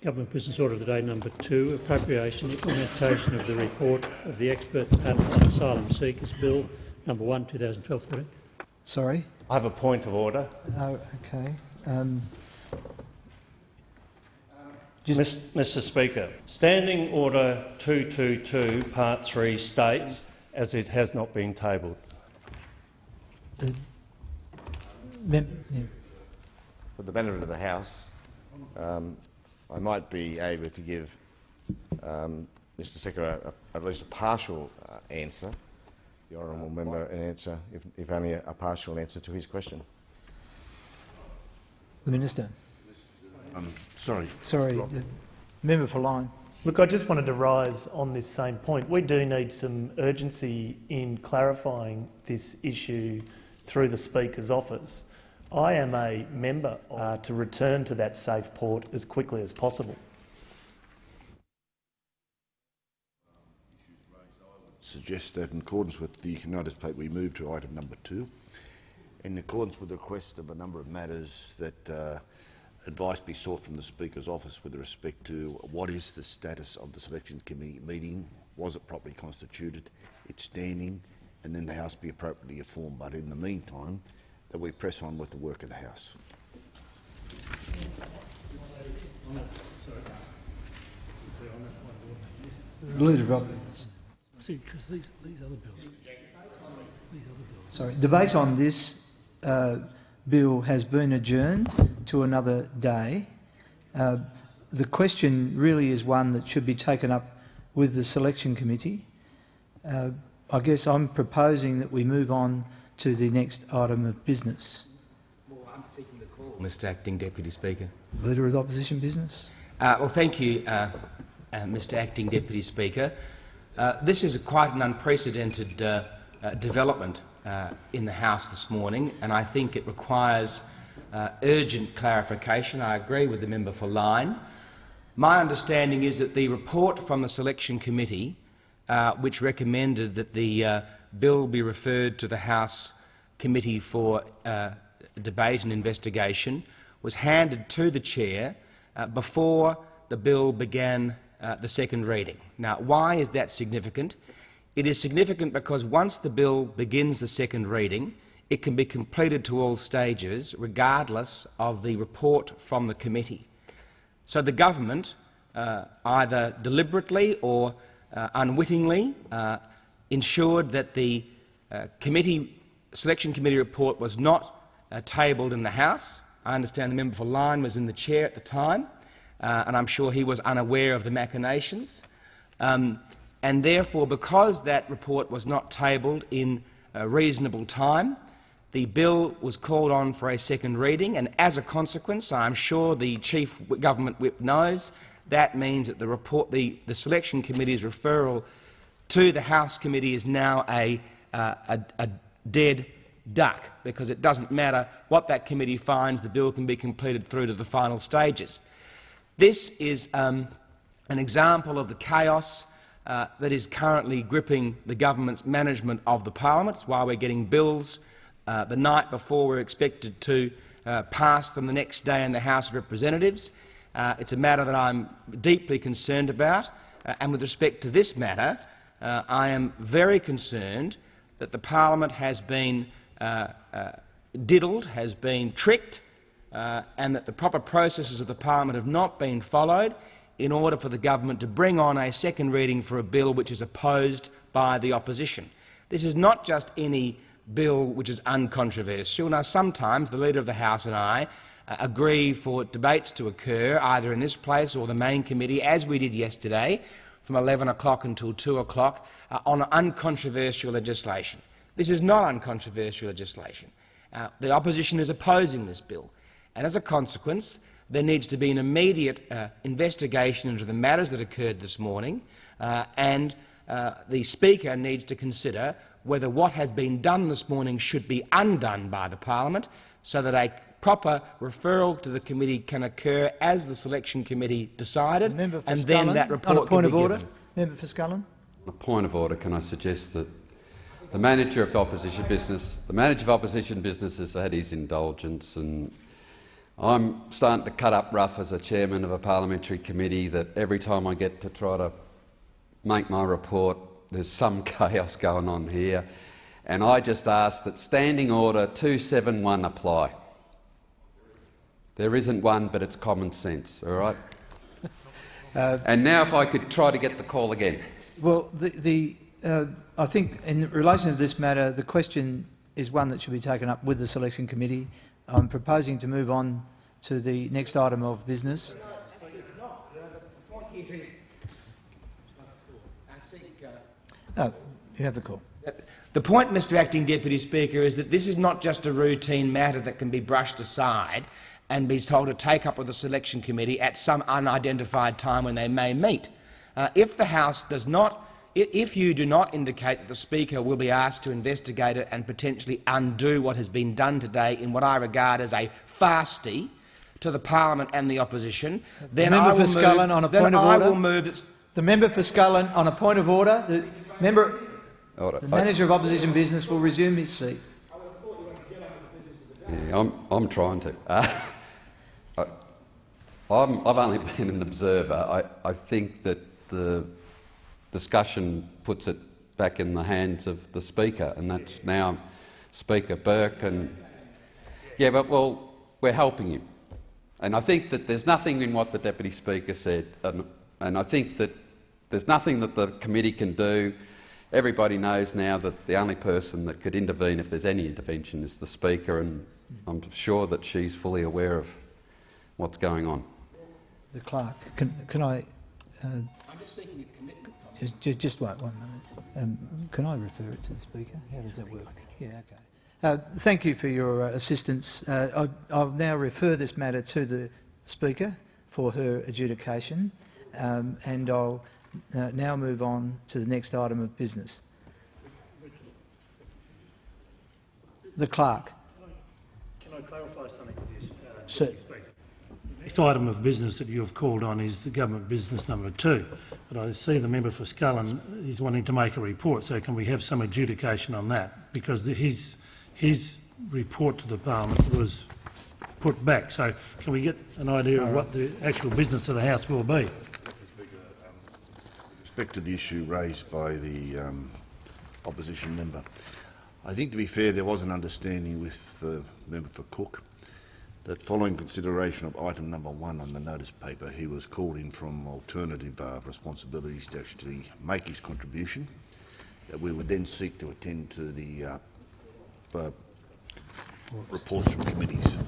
Government Business Order of the Day number two, appropriation implementation of the report of the expert panel on asylum seekers bill number one, 2012-13. Sorry. I have a point of order. Oh, okay. Um, Mis- Mr Speaker, Standing Order 222, Part 3 states, as it has not been tabled. the mem yeah. For the benefit of the House, um, I might be able to give um, Mr Secretary at least a partial uh, answer, the honourable member an answer, if, if only a, a partial answer to his question. The Minister. Um, sorry. Sorry. The member for Lyne. Look, I just wanted to rise on this same point. We do need some urgency in clarifying this issue through the Speaker's office. I am a member uh, to return to that safe port as quickly as possible. Suggest that in accordance with the notice paper we move to item number two. In accordance with the request of a number of matters that uh, advice be sought from the Speaker's office with respect to what is the status of the selection committee meeting, was it properly constituted, its standing, and then the House be appropriately informed. But in the meantime, that we press on with the work of the House. Leader of See, because these, these other bills, these other bills. Sorry. Debate on this uh, bill has been adjourned to another day. Uh, the question really is one that should be taken up with the selection committee. Uh, I guess I'm proposing that we move on to the next item of business. Mr Acting Deputy Speaker. Leader of the Opposition Business. Uh, well, thank you, uh, uh, Mr Acting Deputy Speaker. Uh, this is quite an unprecedented uh, uh, development in the House this morning, and I think it requires urgent clarification. I agree with the member for Lyne. My understanding is that the report from the Selection Committee, which recommended that the bill be referred to the House Committee for debate and investigation was handed to the chair uh, before the bill began uh, the second reading. Now, why is that significant? It is significant because once the bill begins the second reading, it can be completed to all stages, regardless of the report from the committee. So the government, uh, either deliberately or uh, unwittingly, uh, ensured that the uh, committee, selection committee report was not uh, tabled in the House. I understand the member for Lyne was in the chair at the time, uh, and I'm sure he was unaware of the machinations. Um, and therefore, because that report was not tabled in a reasonable time, the bill was called on for a second reading, and as a consequence, I'm sure the chief government whip knows, that means that the, report, the, the selection committee's referral to the House committee is now a, uh, a, a dead duck, because it doesn't matter what that committee finds, the bill can be completed through to the final stages. This is um, an example of the chaos uh, that is currently gripping the government's management of the parliament. Why we're getting bills uh, the night before we're expected to uh, pass them the next day in the House of Representatives. Uh, it's a matter that I'm deeply concerned about, uh, and with respect to this matter, uh, I am very concerned that the parliament has been uh, uh, diddled, has been tricked, uh, and that the proper processes of the parliament have not been followed in order for the government to bring on a second reading for a bill which is opposed by the opposition. This is not just any bill which is uncontroversial. Now, sometimes the Leader of the House and I uh, agree for debates to occur either in this place or the main committee, as we did yesterday, from 11 o'clock until 2 o'clock, uh, on uncontroversial legislation. This is not uncontroversial legislation. Uh, the opposition is opposing this bill, and as a consequence, there needs to be an immediate uh, investigation into the matters that occurred this morning, uh, and uh, the Speaker needs to consider whether what has been done this morning should be undone by the parliament so that a proper referral to the committee can occur as the selection committee decided, and Scullin, then that report on a point can of be order. given. Member for Scullin. On a point of order, can I suggest that the manager of opposition business, the manager of opposition business has had his indulgence, and I'm starting to cut up rough as a chairman of a parliamentary committee that every time I get to try to make my report, there's some chaos going on here. And I just ask that Standing Order 271 apply. There isn't one, but it's common sense, all right? and now if I could try to get the call again. Well, the, the, uh, I think in relation to this matter, the question is one that should be taken up with the selection committee. I'm proposing to move on to the next item of business. Oh, you have the call. The point, Mr Acting Deputy Speaker, is that this is not just a routine matter that can be brushed aside and be told to take up with the selection committee at some unidentified time when they may meet. Uh, if the House does not if you do not indicate that the Speaker will be asked to investigate it and potentially undo what has been done today in what I regard as a fasty to the parliament and the opposition, then member I will for Scullin move, on a then point of I order. will move that The member for Scullin, on a point of order, the member, Order. the manager of opposition business will resume his seat. Yeah, I'm, I'm trying to. Uh, I, I'm, I've only been an observer. I, I think that the discussion puts it back in the hands of the Speaker, and that's now Speaker Burke. And yeah, but well, we're helping him, and I think that there's nothing in what the Deputy Speaker said, and, and I think that there's nothing that the committee can do. Everybody knows now that the only person that could intervene, if there's any intervention, is the Speaker, and I'm sure that she's fully aware of what's going on. The clerk, can, can I? Uh, just, seeking the commitment. just, just wait one minute. Um, can I refer it to the speaker? How does that work? Yeah, okay. Uh, thank you for your uh, assistance. Uh, I, I'll now refer this matter to the speaker for her adjudication, um, and I'll uh, now move on to the next item of business. The clerk. Can I clarify something with you, uh, Sir. Next item of business that you have called on is the government business number two. But I see the member for Scullin is wanting to make a report, so can we have some adjudication on that? Because the, his, his report to the parliament was put back. So can we get an idea of what the actual business of the House will be? respect to the issue raised by the um, opposition member, I think, to be fair, there was an understanding with the member for Cook that following consideration of item number one on the notice paper, he was called in from alternative uh, responsibilities to actually make his contribution, that we would then seek to attend to the uh, uh, reports from committees.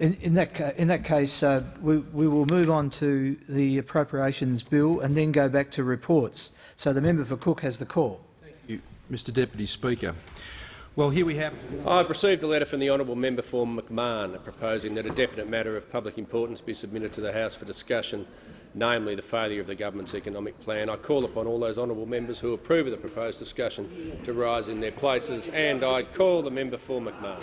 In, in, that, in that case, uh, we, we will move on to the appropriations bill and then go back to reports. So the member for Cook has the call. Thank you, Mr Deputy Speaker. Well, here we have... I've received a letter from the honourable member for McMahon proposing that a definite matter of public importance be submitted to the House for discussion, namely the failure of the government's economic plan. I call upon all those honourable members who approve of the proposed discussion to rise in their places, and I call the member for McMahon.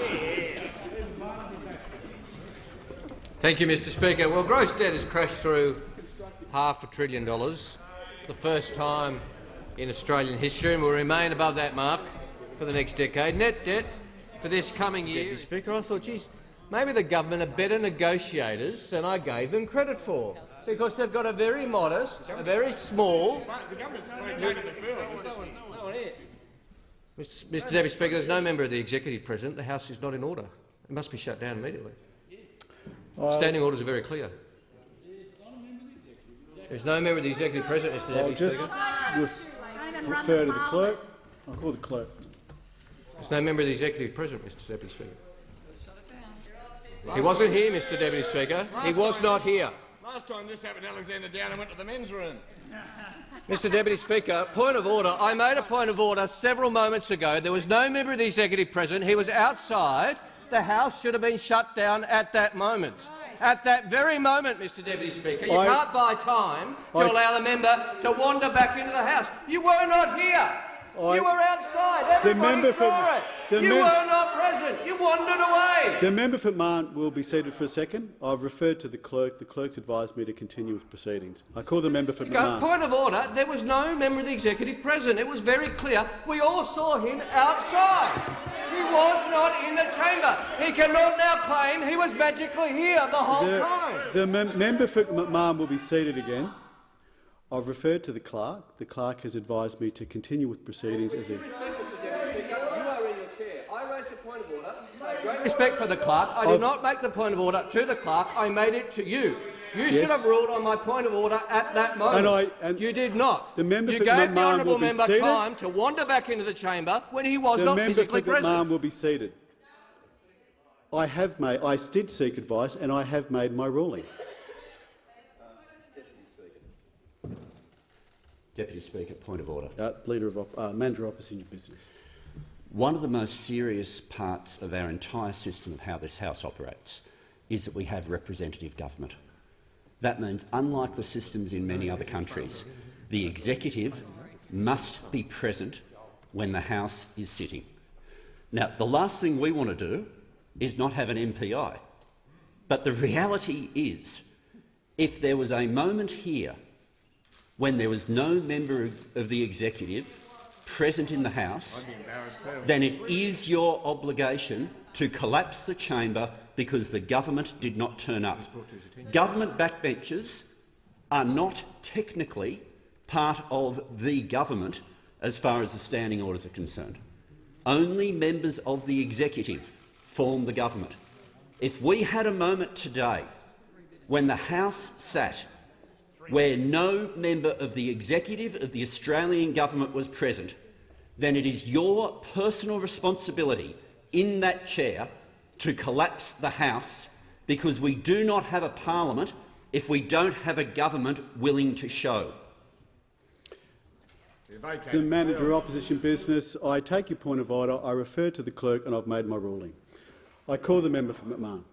Thank you, Mr Speaker. Well, gross debt has crashed through half a trillion dollars for the first time in Australian history and will remain above that mark for the next decade. Net debt for this coming year, Mr Speaker, I thought, geez, maybe the government are better negotiators than I gave them credit for, because they've got a very modest, a very small... Mr. Mr Deputy Speaker, there's no member of the executive president. The House is not in order. It must be shut down immediately. Uh, Standing orders are very clear. There's no member of the executive president, Mr I'll Deputy just Speaker. ref- refer to the clerk. I'll call the clerk. There's no member of the executive president, Mr Deputy Speaker. He wasn't here, Mr Deputy Speaker. He was not here. Last time this happened, Alexander Downer went to the men's room. Mr Deputy Speaker, point of order. I made a point of order several moments ago. There was no member of the executive president. He was outside. The House should have been shut down at that moment. At that very moment, Mr Deputy Speaker, you I- can't buy time to I- allow the member to wander back into the House. You were not here. I- you were outside. Everybody member for- saw it. the you were not present. You wandered away. The member for Marn will be seated for a second. I've referred to the clerk. The clerk's advised me to continue with proceedings. I call the member for Go, point of order. There was no member of the executive present. It was very clear. We all saw him outside. He was not in the chamber. He cannot now claim he was magically here the whole The, time. the mem- member for McMahon will be seated again. I've referred to the clerk. The clerk has advised me to continue with proceedings as a Respect, Mr Deputy Speaker, you are in your chair. I raised a point of order. I have Great respect for the clerk. I did I've- not make the point of order to the clerk. I made it to you. You should have ruled on my point of order at that moment. And I- and you did not. the member you for gave the honourable member seated. time to wander back into the chamber when he was The not member for physically present. McMahon will be seated. I have made. I did seek advice, and I have made my ruling. Deputy Speaker, point of order. Uh, Leader of op- uh, Manager Opposition Business. One of the most serious parts of our entire system of how this House operates is that we have representative government. That means, unlike the systems in many other countries, the executive must be present when the House is sitting. Now, the last thing we want to do is not have an MPI. But the reality is, if there was a moment here when there was no member of the executive present in the House, then it is your obligation to collapse the chamber because the government did not turn up. Government backbenchers are not technically part of the government as far as the standing orders are concerned. Only members of the executive form the government. If we had a moment today when the House sat where no member of the executive of the Australian government was present, then it is your personal responsibility in that chair to collapse the House because we do not have a parliament if we don't have a government willing to show. The Manager of Opposition Business. I take your point of order. I refer to the clerk, and I've made my ruling. I call the member for McMahon.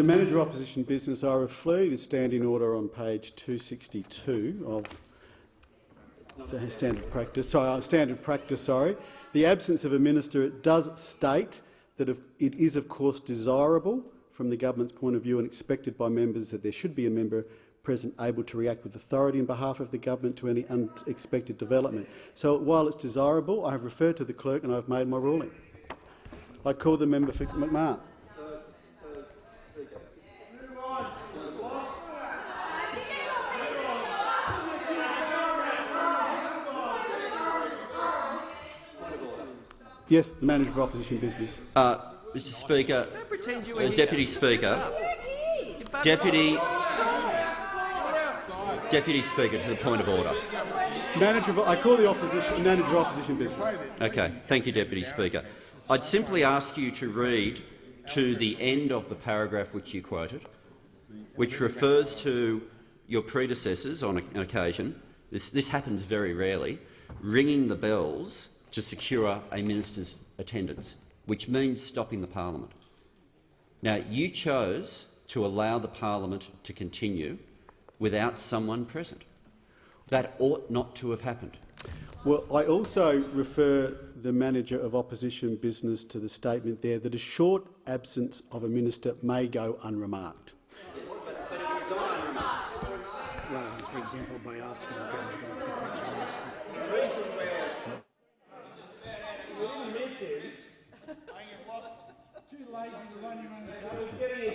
The Manager of Opposition Business, I refer you to standing order on page 262 of the standard practice. Sorry, uh, standard practice. Sorry, the absence of a minister does state that it is, of course, desirable from the government's point of view and expected by members that there should be a member present able to react with authority on behalf of the government to any unexpected development. So, while it's desirable, I have referred to the clerk and I have made my ruling. I call the member for McMahon. Yes, the Manager for Opposition Business. Uh, Mr Speaker, pretend you were uh. Deputy Speaker, Deputy, Deputy Speaker, to the point of order. Manager, of, I call the opposition Manager of Opposition Business. Okay, thank you, Deputy Speaker. I'd simply ask you to read to the end of the paragraph which you quoted, which refers to your predecessors on an occasion, this, this happens very rarely, ringing the bells to secure a minister's attendance, which means stopping the parliament. Now, you chose to allow the parliament to continue without someone present. That ought not to have happened. Well, I also refer the Manager of Opposition Business to the statement there that a short absence of a minister may go unremarked. Well, for example, by asking the government to preferential minister.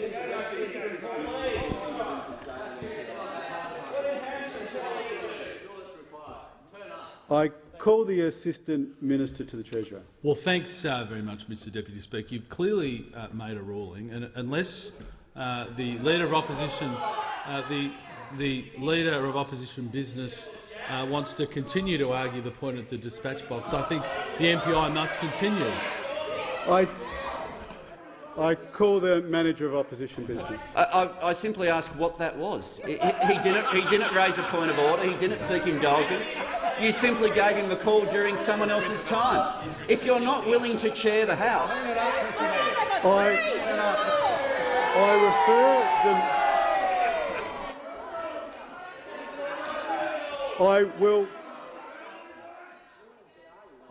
I call the Assistant Minister to the Treasurer. Well, thanks uh, very much, Mr Deputy Speaker. You've clearly uh, made a ruling, and unless uh, the Leader of Opposition, uh, the, the Leader of Opposition Business uh, wants to continue to argue the point at the dispatch box. I think the MPI must continue. I, I call the manager of opposition business. I, I, I simply ask what that was. He, he- didn't, he didn't raise a point of order. He didn't seek indulgence. You simply gave him the call during someone else's time. If you're not willing to chair the House, I, I refer the. I will.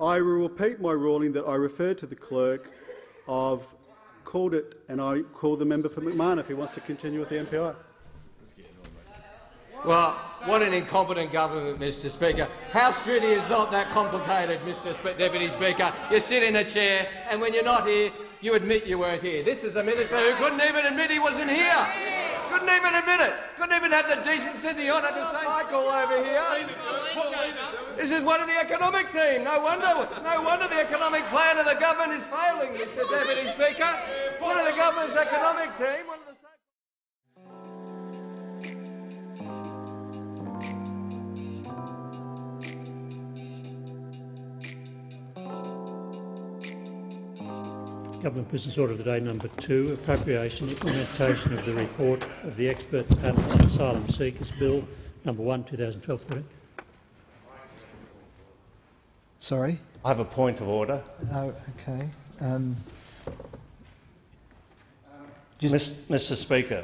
I will repeat my ruling that I refer to the clerk. I've called it, and I call the member for McMahon if he wants to continue with the MPI. Well, what an incompetent government, Mr Speaker. House duty is not that complicated, Mr Spe Deputy Speaker. You sit in a chair, and when you're not here, you admit you weren't here. This is a minister who couldn't even admit he wasn't here. Couldn't even admit it. Couldn't even have the decency and the honour to say, Michael over here. This is one of the economic team. No wonder, no wonder the economic plan of the government is failing, Mr Deputy Speaker. One of the government's economic team. Government Business Order of the Day number two, appropriation implementation of the report of the expert panel on asylum seekers bill number one, 2012-13. Sorry? I have a point of order. Oh, okay. Um, Mis- Mr Speaker,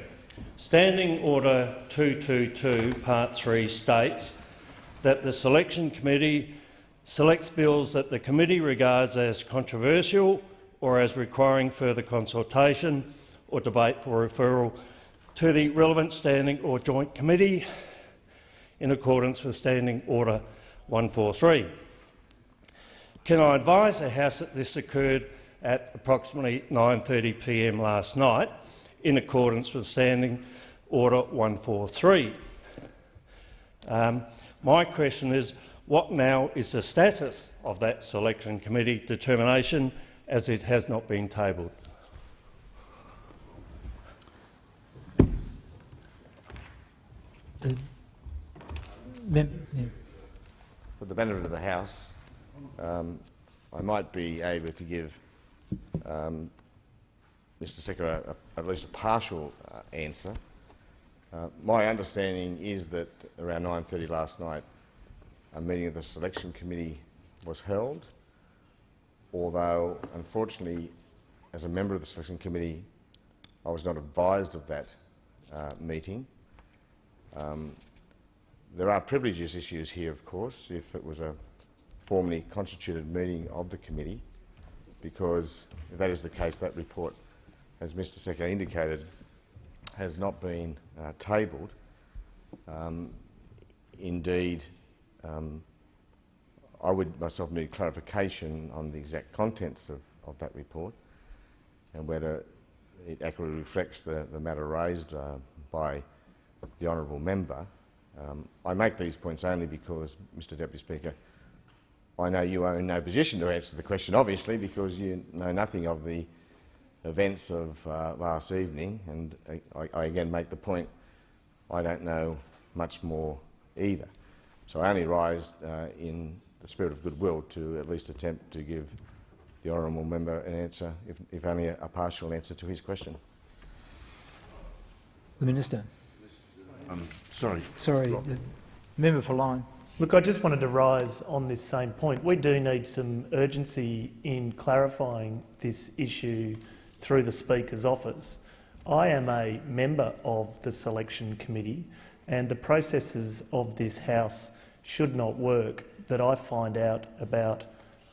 Standing Order 222, Part 3 states that the Selection Committee selects bills that the committee regards as controversial or as requiring further consultation or debate for referral to the relevant standing or joint committee in accordance with Standing Order 143. Can I advise the House that this occurred at approximately 9.30pm last night in accordance with Standing Order 143? Um, my question is, what now is the status of that selection committee determination as it has not been tabled? the mem- yeah. For the benefit of the House, um, I might be able to give um, Mr Secker a, a, at least a partial uh, answer. Uh, my understanding is that around 9.30 last night a meeting of the selection committee was held, although unfortunately as a member of the selection committee I was not advised of that uh, meeting. Um, there are privileges issues here, of course, if it was a formally constituted meeting of the committee, because if that is the case, that report, as Mr Secker indicated, has not been uh, tabled. Um, indeed, um, I would myself need clarification on the exact contents of, of that report and whether it accurately reflects the, the matter raised uh, by the honourable member. Um, I make these points only because, Mr Deputy Speaker, I know you are in no position to answer the question, obviously, because you know nothing of the events of uh, last evening, and I, I, again make the point I don't know much more either. So I only rise uh, in the spirit of goodwill to at least attempt to give the honourable member an answer, if, if only a, a partial answer to his question. The Minister. Um, sorry. Sorry, the member for Lyne. Look, I just wanted to rise on this same point. We do need some urgency in clarifying this issue through the Speaker's office. I am a member of the selection committee and the processes of this House should not work that I find out about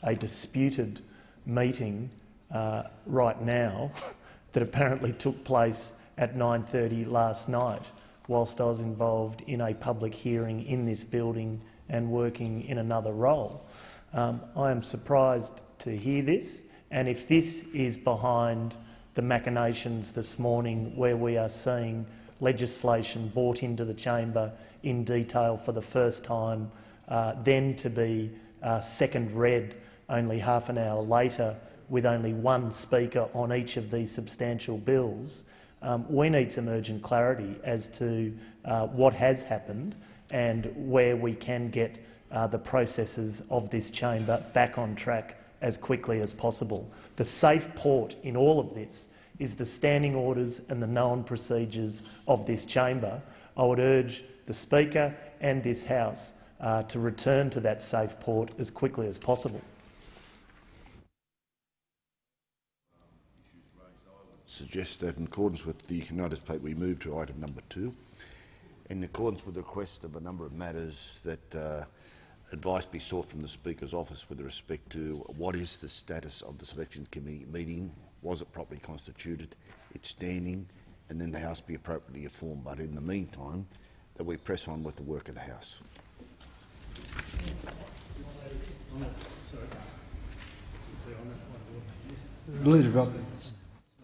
a disputed meeting uh, right now that apparently took place at 9.30 last night whilst I was involved in a public hearing in this building and working in another role. Um, I am surprised to hear this, and if this is behind the machinations this morning where we are seeing legislation brought into the chamber in detail for the first time, uh, then to be uh, second read only half an hour later with only one speaker on each of these substantial bills, Um, we need some urgent clarity as to uh, what has happened and where we can get uh, the processes of this chamber back on track as quickly as possible. The safe port in all of this is the standing orders and the known procedures of this chamber. I would urge the Speaker and this House uh, to return to that safe port as quickly as possible. suggest that in accordance with the notice plate we move to item number two. In accordance with the request of a number of matters that uh, advice be sought from the Speaker's office with respect to what is the status of the selection committee meeting, was it properly constituted, its standing, and then the House be appropriately informed. But in the meantime, that we press on with the work of the House. Leader Roberts.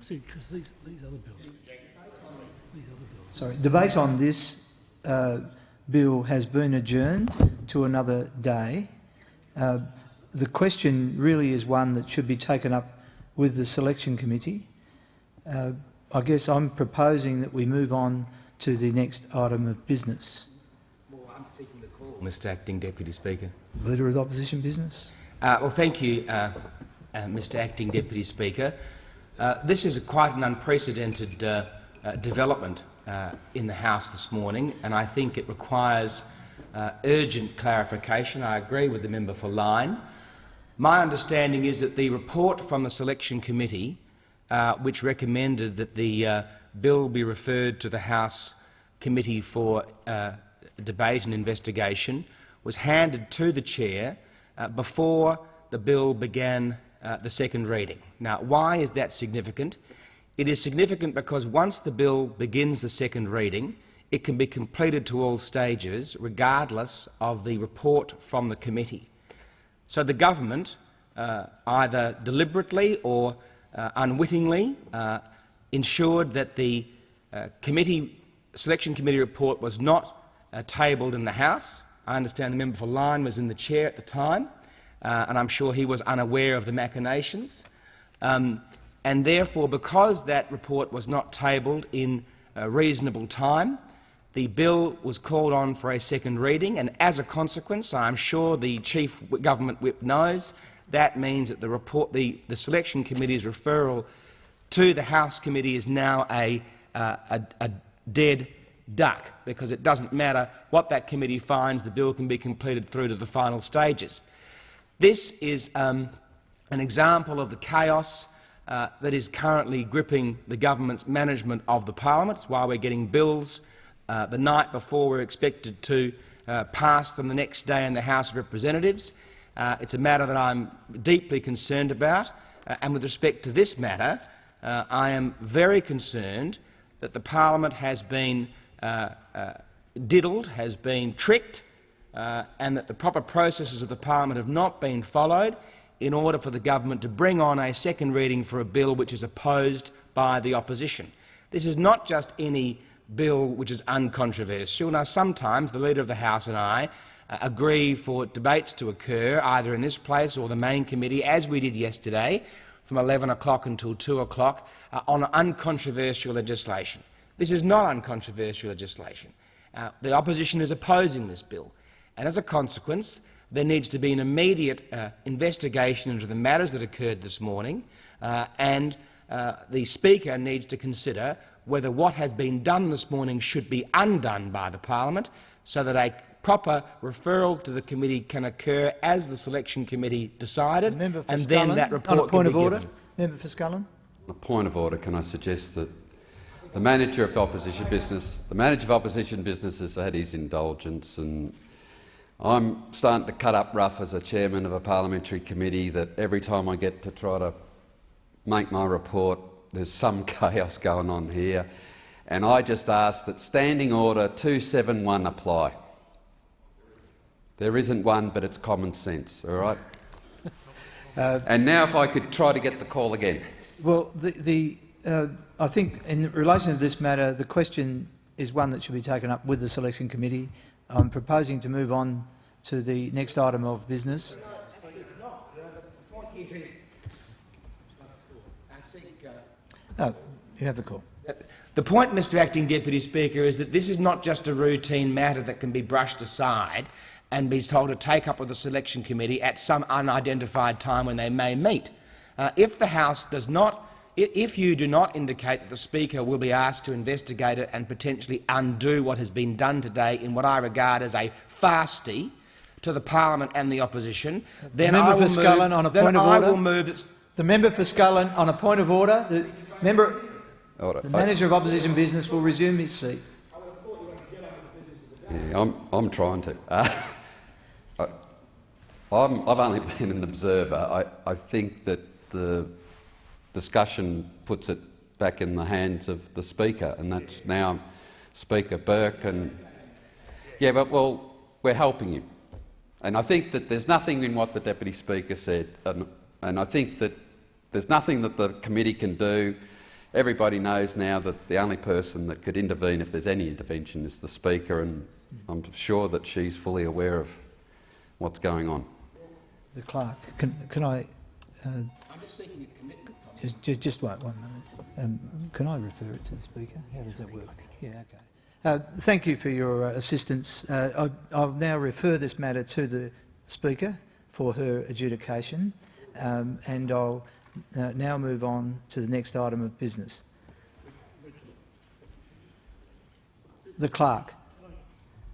See, because these, these other bills, these other bills. Sorry. Debate on this uh, bill has been adjourned to another day. Uh, the question really is one that should be taken up with the selection committee. Uh, I guess I'm proposing that we move on to the next item of business. Well, I'm seeking the call, Mr Acting Deputy Speaker. Leader of the Opposition Business. Uh, well, thank you, uh, uh, Mr Acting Deputy Speaker. Uh, this is a quite an unprecedented uh, uh, development in the House this morning, and I think it requires urgent clarification. I agree with the member for Lyne. My understanding is that the report from the Selection Committee, which recommended that the bill be referred to the House Committee for debate and investigation, was handed to the chair uh, before the bill began uh, the second reading. Now, why is that significant? It is significant because once the bill begins the second reading, it can be completed to all stages, regardless of the report from the committee. So the government, uh, either deliberately or uh, unwittingly, uh, ensured that the uh, committee, selection committee report was not tabled in the House. I understand the member for Lyne was in the chair at the time uh, and I'm sure he was unaware of the machinations. Um, and therefore, because that report was not tabled in reasonable time, the bill was called on for a second reading, and as a consequence, I'm sure the chief government whip knows, that means that the, report, the, the selection committee's referral to the House committee is now a, uh, a, a dead duck, because it doesn't matter what that committee finds, the bill can be completed through to the final stages. This is um, an example of the chaos uh, that is currently gripping the government's management of the parliament. It's why we're getting bills uh, the night before we're expected to uh, pass them the next day in the House of Representatives. Uh, it's a matter that I'm deeply concerned about, uh, and with respect to this matter, I am very concerned that the parliament has been diddled, has been tricked, and that the proper processes of the parliament have not been followed in order for the government to bring on a second reading for a bill which is opposed by the opposition. This is not just any bill which is uncontroversial. Now, sometimes the Leader of the House and I uh, agree for debates to occur either in this place or the main committee, as we did yesterday, from 11 o'clock until 2 o'clock, uh, on uncontroversial legislation. This is not uncontroversial legislation. Uh, the opposition is opposing this bill. And as a consequence, there needs to be an immediate uh, investigation into the matters that occurred this morning, uh, and uh, the Speaker needs to consider whether what has been done this morning should be undone by the parliament so that a proper referral to the committee can occur as the selection committee decided, and Scullin, then that report on a point can of be order. given. Member for Scullin. A point of order. Can I suggest that the manager of opposition business, the manager of opposition business has had his indulgence and I'm starting to cut up rough as a chairman of a parliamentary committee that every time I get to try to make my report, there's some chaos going on here. And I just ask that Standing Order 271 apply. There isn't one, but it's common sense, all right? Uh, and now if I could try to get the call again. Well, the, the, uh, I think in relation to this matter, the question is one that should be taken up with the selection committee. I'm proposing to move on to the next item of business. You have the call. The point, Mr Acting Deputy Speaker, is that this is not just a routine matter that can be brushed aside and be told to take up with the selection committee at some unidentified time when they may meet. Uh, if the House does not if you do not indicate that the Speaker will be asked to investigate it and potentially undo what has been done today in what I regard as a fasty to the parliament and the opposition, then the member I will move, on a then of I will move The member for Scullin on a point of order. The member, Order. the manager of opposition business will resume his seat. Yeah, I'm, I'm trying to. Uh, I, I'm, I've only been an observer. I, I think that the discussion puts it back in the hands of the Speaker, and that's now Speaker Burke. And yeah, but well, we're helping you, and I think that there's nothing in what the Deputy Speaker said, and, and I think that there's nothing that the committee can do. Everybody knows now that the only person that could intervene, if there's any intervention, is the Speaker, and I'm sure that she's fully aware of what's going on. The clerk. Can, can I? Uh, just, just, just wait one minute. Um, can I refer it to the speaker? How does that work? Yeah, okay. Uh, thank you for your uh, assistance. Uh, I'll, I'll now refer this matter to the speaker for her adjudication, um, and I'll uh, now move on to the next item of business. The clerk.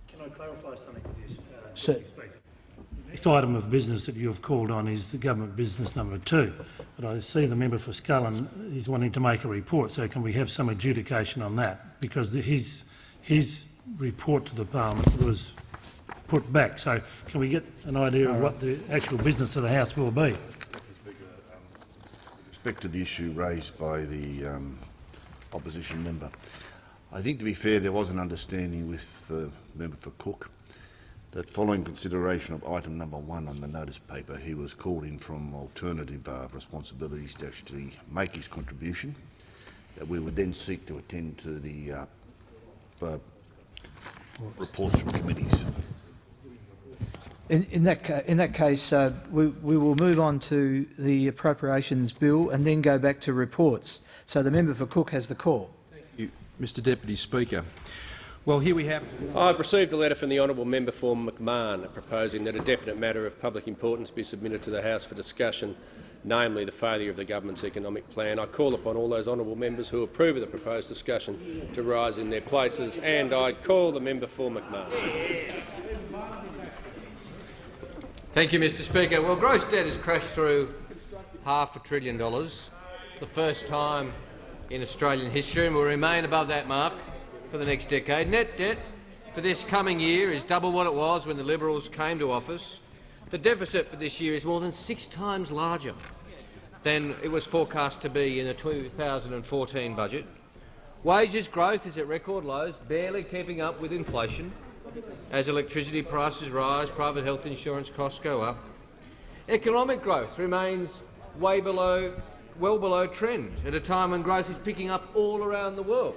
Can I clarify something with you, uh, Sir. The next item of business that you have called on is the government business number two. But I see the member for Scullin is wanting to make a report, so can we have some adjudication on that? Because the, his, his report to the parliament was put back. So can we get an idea of what the actual business of the House will be? Respect to the issue raised by the um, opposition member, I think to be fair there was an understanding with the member for Cook that following consideration of item number one on the notice paper, he was called in from alternative uh, responsibilities to actually make his contribution, that we would then seek to attend to the uh, uh, reports from committees. In, in, that, in that case, uh, we, we will move on to the appropriations bill and then go back to reports. So the member for Cook has the call. Thank you, Mr Deputy Speaker. Well, here we have... I've received a letter from the honourable member for McMahon proposing that a definite matter of public importance be submitted to the House for discussion, namely the failure of the government's economic plan. I call upon all those honourable members who approve of the proposed discussion to rise in their places, and I call the member for McMahon. Thank you, Mr Speaker. Well, gross debt has crashed through half a trillion dollars, the first time in Australian history, and will remain above that mark for the next decade. Net debt for this coming year is double what it was when the Liberals came to office. The deficit for this year is more than six times larger than it was forecast to be in the 2014 budget. Wages growth is at record lows, barely keeping up with inflation. As electricity prices rise, private health insurance costs go up. Economic growth remains way below, well below trend at a time when growth is picking up all around the world.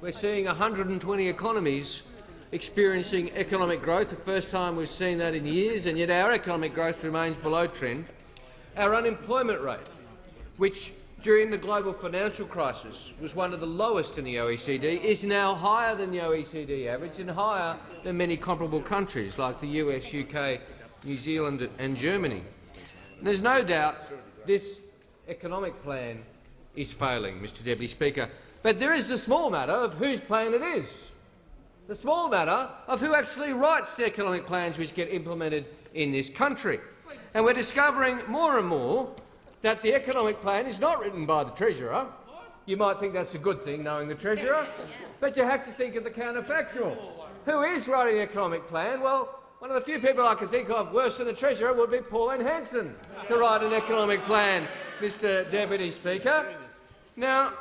We're seeing 120 economies experiencing economic growth, the first time we've seen that in years, and yet our economic growth remains below trend. Our unemployment rate, which during the global financial crisis was one of the lowest in the OECD, is now higher than the OECD average and higher than many comparable countries like the US, UK, New Zealand and Germany. And there's no doubt this economic plan is failing, Mr Deputy Speaker. But there is the small matter of whose plan it is. The small matter of who actually writes the economic plans which get implemented in this country. And we're discovering more and more that the economic plan is not written by the Treasurer. You might think that's a good thing, knowing the Treasurer, but you have to think of the counterfactual. Who is writing the economic plan? Well, one of the few people I can think of worse than the Treasurer would be Pauline Hanson to write an economic plan, Mr Deputy Speaker. Now,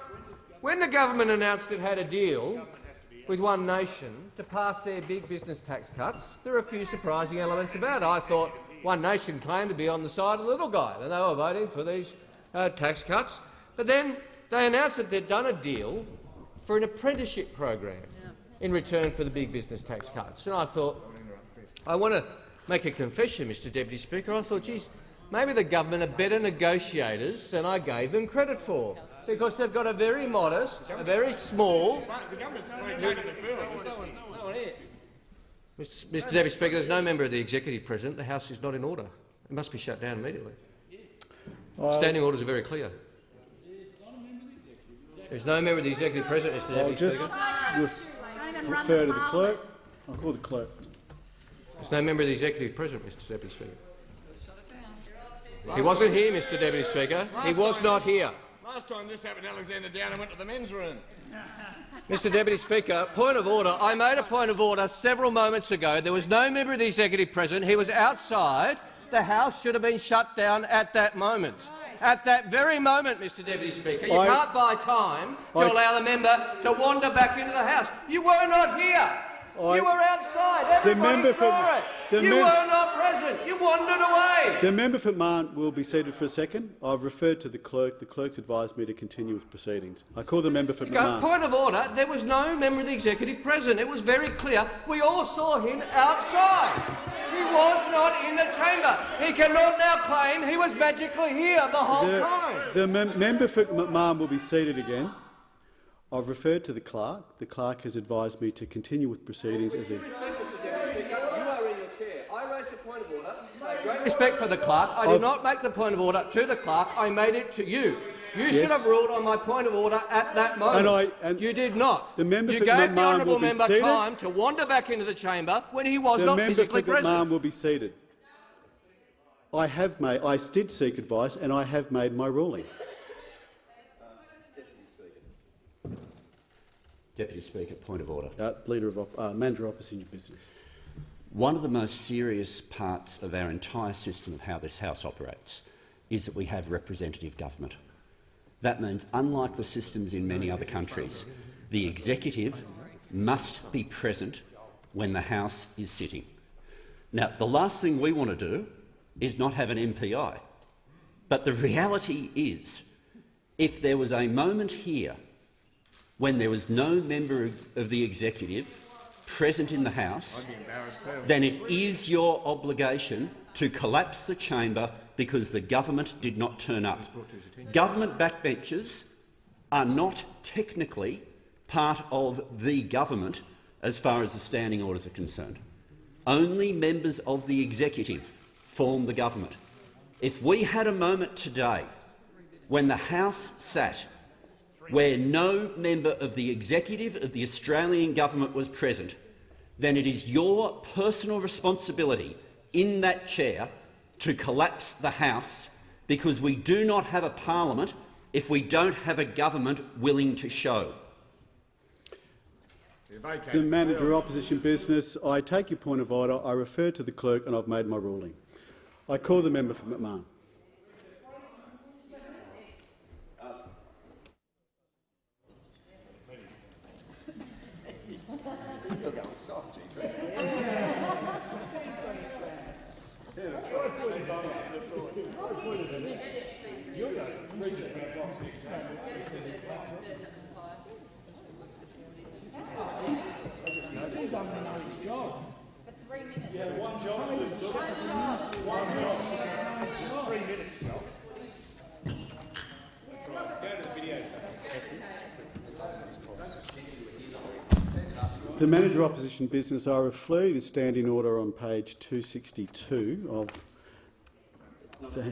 when the government announced it had a deal with One Nation to pass their big business tax cuts, there are a few surprising elements about it. I thought One Nation claimed to be on the side of the little guy, and they were voting for these uh, tax cuts. But then they announced that they'd done a deal for an apprenticeship program in return for the big business tax cuts. And I thought, I want to make a confession, Mr Deputy Speaker. I thought, geez, maybe the government are better negotiators than I gave them credit for. because they've got a very modest, a very small. The government's vacated the field. There's no one, no one here. Mr. Mr Deputy Speaker, there's no member of the executive present. The House is not in order. It must be shut down immediately. Uh, Standing orders are very clear. There's no member of the executive present, Mr I'll Deputy just Speaker. ref- refer to the clerk. I'll call the clerk. There's no member of the executive present, Mr Deputy Speaker. He wasn't here, Mr Deputy Speaker. He was not here. Last time this happened, Alexander Downer went to the men's room. Mr Deputy Speaker, point of order. I made a point of order several moments ago. There was no member of the executive present. He was outside. The House should have been shut down at that moment. At that very moment, Mr Deputy Speaker. You I- can't buy time to I- allow the member to wander back into the House. You were not here. I- you were outside. The Everybody member saw it. the you were not present. You wandered away. The member for Marn will be seated for a second. I've referred to the clerk. The clerk's advised me to continue with proceedings. I call the member for Go- Point of order. There was no member of the executive present. It was very clear. We all saw him outside. He was not in the chamber. He cannot now claim he was magically here the whole The, time. the mem- member for McMahon will be seated again. I've referred to the clerk. The clerk has advised me to continue with proceedings as a Respect, Mr Deputy Speaker. You are in your chair. I raised a point of order. Great respect for the clerk. I did I've- not make the point of order to the clerk. I made it to you. You should have ruled on my point of order at that moment. And I- and you did not. the member you for gave the McMahon honourable member time to wander back into the chamber when he was the not member for physically present. McMahon will be seated. I have made. I did seek advice, and I have made my ruling. Deputy Speaker, point of order. Uh, leader of op- uh, manager of opposition business. One of the most serious parts of our entire system of how this House operates is that we have representative government. That means, unlike the systems in many other countries, the executive must be present when the House is sitting. Now, the last thing we want to do is not have an MPI. But the reality is, if there was a moment here when there was no member of- the executive present in the House, then it is your obligation to collapse the chamber because the government did not turn up. Government backbenchers are not technically part of the government as far as the standing orders are concerned. Only members of the executive form the government. If we had a moment today when the House sat where no member of the executive of the Australian government was present, then it is your personal responsibility in that chair to collapse the House because we do not have a parliament if we don't have a government willing to show. The manager of opposition business. I take your point of order. I refer to the clerk, and I've made my ruling. I call the member for McMahon. The manager opposition business. I refer to is standing order on page 262 of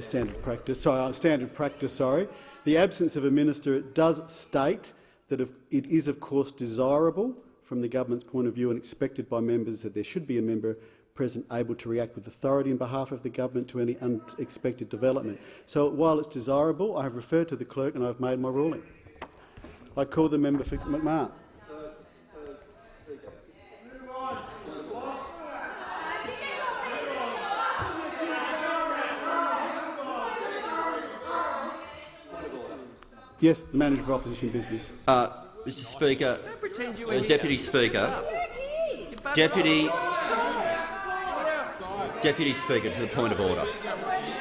standard practice. Sorry, uh, standard practice. Sorry, the absence of a minister does state that it is, of course, desirable from the government's point of view and expected by members that there should be a member present able to react with authority on behalf of the government to any unexpected development. So while it's desirable, I have referred to the clerk and I have made my ruling. I call the member for McMahon. Yes, the manager of opposition business. Uh, Mr Speaker, pretend you were uh. Deputy Speaker, Deputy, Deputy Speaker, to the point of order.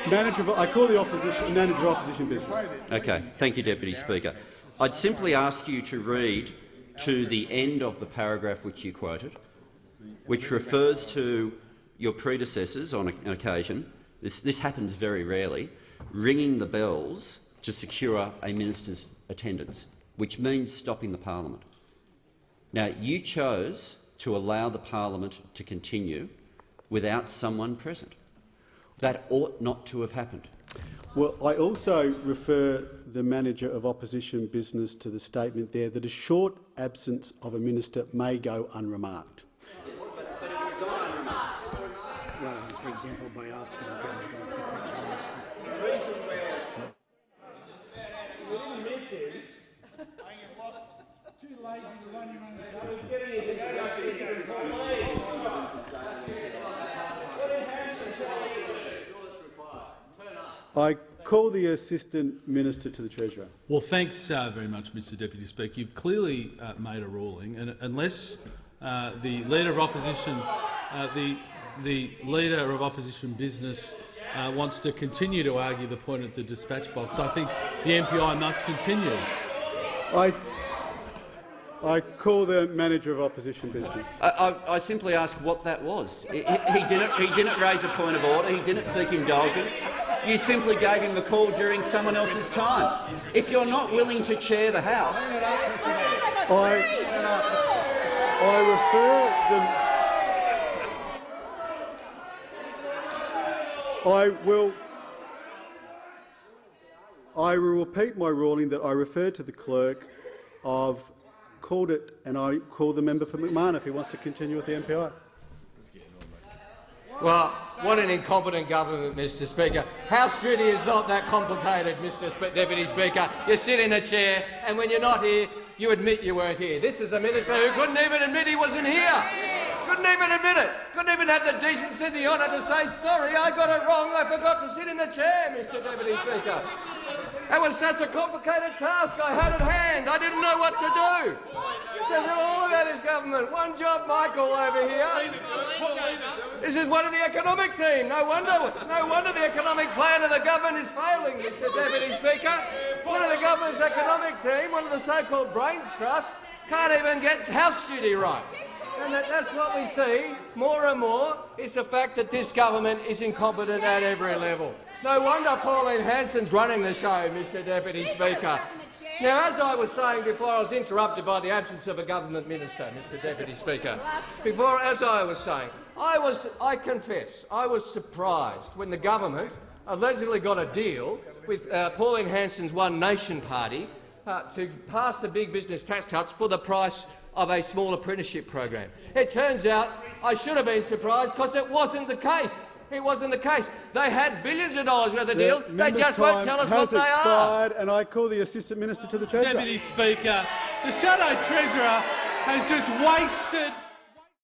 Manager of, I call the opposition manager of opposition business. Okay, thank you, Deputy Speaker. I'd simply ask you to read to the end of the paragraph which you quoted, which refers to your predecessors on an occasion. This, this happens very rarely, ringing the bells to secure a minister's attendance, which means stopping the parliament. Now, you chose to allow the parliament to continue without someone present. That ought not to have happened. Well, I also refer the manager of opposition business to the statement there that a short absence of a minister may go unremarked. Well, for example, by asking the government to fetch a minister. I call the assistant minister to the treasurer. Well, thanks uh, very much, Mr Deputy Speaker. You've clearly uh, made a ruling, and unless uh, the leader of opposition, uh, the the leader of opposition business uh, wants to continue to argue the point at the dispatch box, I think the MPI must continue. I, I call the manager of opposition business. I, I, I simply ask what that was. He, he, didn't, he didn't raise a point of order. He didn't seek indulgence. You simply gave him the call during someone else's time. If you're not willing to chair the House, I, I refer the. I will. I will repeat my ruling that I referred to the clerk. I've called it, and I call the member for McMahon if he wants to continue with the MPI. Well, what an incompetent government, Mr Speaker. House duty is not that complicated, Mr Spe Deputy Speaker. You sit in a chair, and when you're not here, you admit you weren't here. This is a minister who couldn't even admit he wasn't here. Couldn't even admit it. Couldn't even have the decency and the honour to say, sorry, I got it wrong. I forgot to sit in the chair, Mr Deputy Speaker. It was such a complicated task I had at hand. I didn't know what to do. She Says it all about his government. One job, Michael, over here. This is one of the economic team. No wonder, no wonder the economic plan of the government is failing, Mr Deputy Speaker. One of the government's economic team, one of the so-called brains trust, can't even get house duty right. And that, that's what we see more and more is the fact that this government is incompetent at every level. No wonder Pauline Hanson's running the show, Mr Deputy Speaker. Now, as I was saying before, I was interrupted by the absence of a government minister, Mr Deputy Speaker. Before, as I was saying, I was, I confess, I was surprised when the government allegedly got a deal with uh, Pauline Hanson's One Nation party uh, to pass the big business tax cuts for the price of a small apprenticeship program. It turns out I should have been surprised because it wasn't the case. It wasn't the case. They had billions of dollars worth of deals. The They just won't tell us has what they are. expired, And I call the assistant minister to the treasurer. Deputy Speaker, the Shadow Treasurer has just wasted